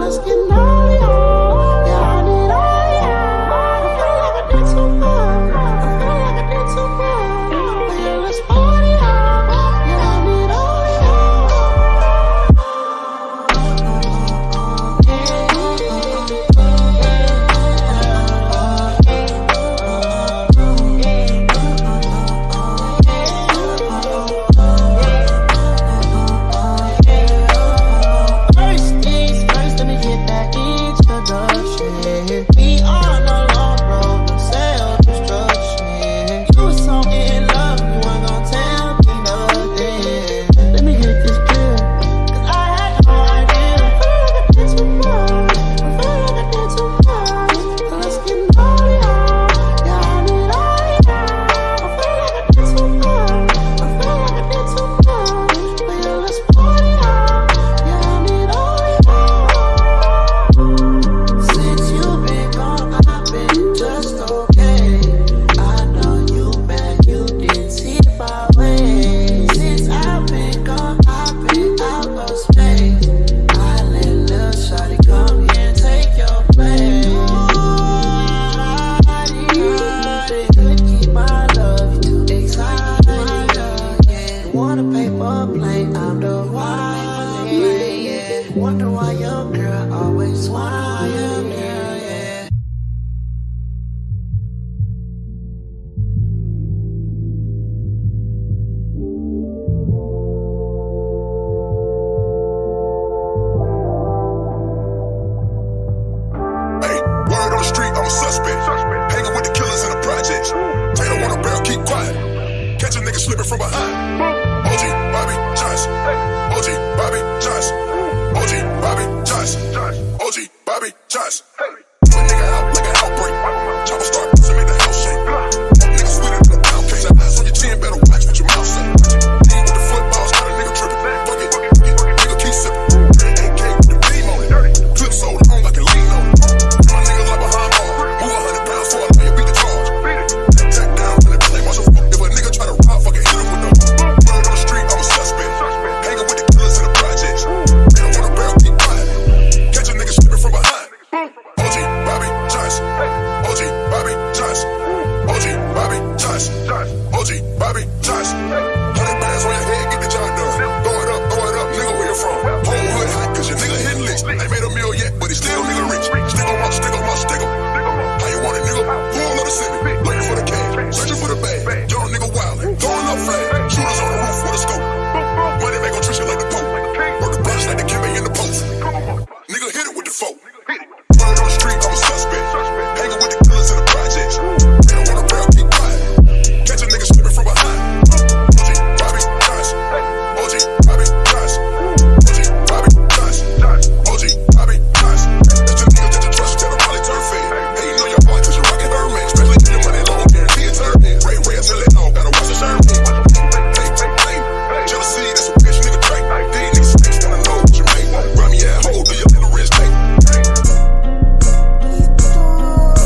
Let's get now. nigga slipping from behind. OG Bobby Johnson. OG Bobby Johnson. OG Bobby Johnson. OG Bobby Johnson.